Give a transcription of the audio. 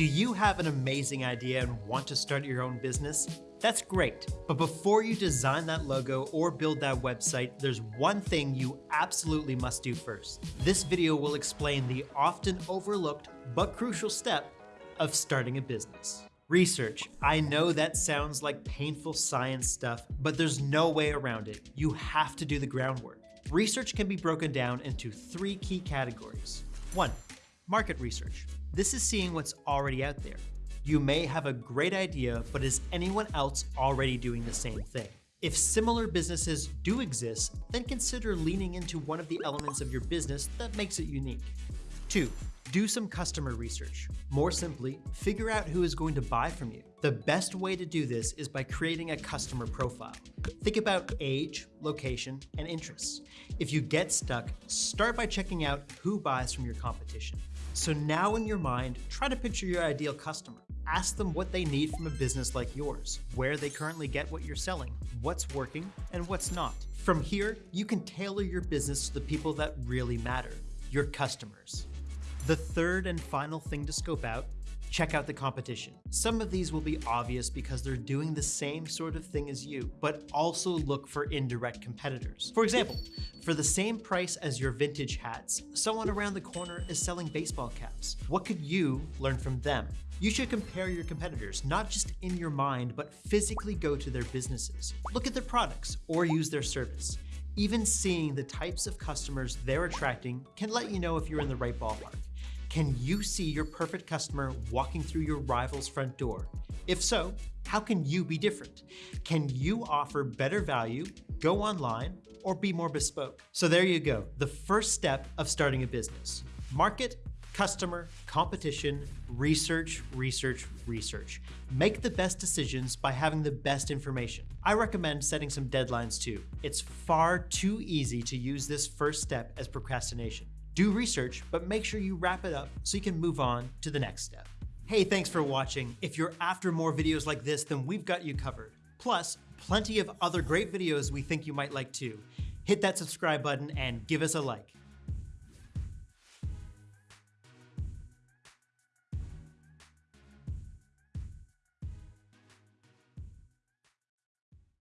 Do you have an amazing idea and want to start your own business? That's great, but before you design that logo or build that website, there's one thing you absolutely must do first. This video will explain the often overlooked but crucial step of starting a business. Research. I know that sounds like painful science stuff, but there's no way around it. You have to do the groundwork. Research can be broken down into three key categories. One, market research. This is seeing what's already out there. You may have a great idea, but is anyone else already doing the same thing? If similar businesses do exist, then consider leaning into one of the elements of your business that makes it unique. Two, do some customer research. More simply, figure out who is going to buy from you. The best way to do this is by creating a customer profile. Think about age, location, and interests. If you get stuck, start by checking out who buys from your competition. So now in your mind, try to picture your ideal customer. Ask them what they need from a business like yours, where they currently get what you're selling, what's working, and what's not. From here, you can tailor your business to the people that really matter, your customers. The third and final thing to scope out check out the competition. Some of these will be obvious because they're doing the same sort of thing as you, but also look for indirect competitors. For example, for the same price as your vintage hats, someone around the corner is selling baseball caps. What could you learn from them? You should compare your competitors, not just in your mind, but physically go to their businesses. Look at their products or use their service. Even seeing the types of customers they're attracting can let you know if you're in the right ballpark. Can you see your perfect customer walking through your rival's front door? If so, how can you be different? Can you offer better value, go online, or be more bespoke? So there you go, the first step of starting a business. Market, customer, competition, research, research, research. Make the best decisions by having the best information. I recommend setting some deadlines too. It's far too easy to use this first step as procrastination. Do research, but make sure you wrap it up so you can move on to the next step. Hey, thanks for watching. If you're after more videos like this, then we've got you covered. Plus, plenty of other great videos we think you might like too. Hit that subscribe button and give us a like.